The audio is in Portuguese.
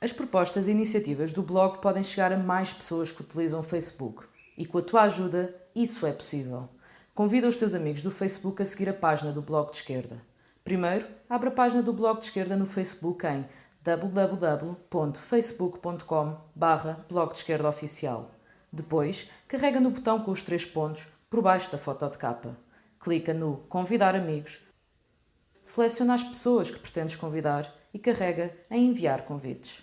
As propostas e iniciativas do blog podem chegar a mais pessoas que utilizam o Facebook e com a tua ajuda isso é possível. Convida os teus amigos do Facebook a seguir a página do Blog de Esquerda. Primeiro, abre a página do Blog de Esquerda no Facebook em www.facebook.com blog de esquerda oficial. Depois, carrega no botão com os três pontos por baixo da foto de capa. Clica no Convidar amigos, seleciona as pessoas que pretendes convidar e carrega em Enviar convites.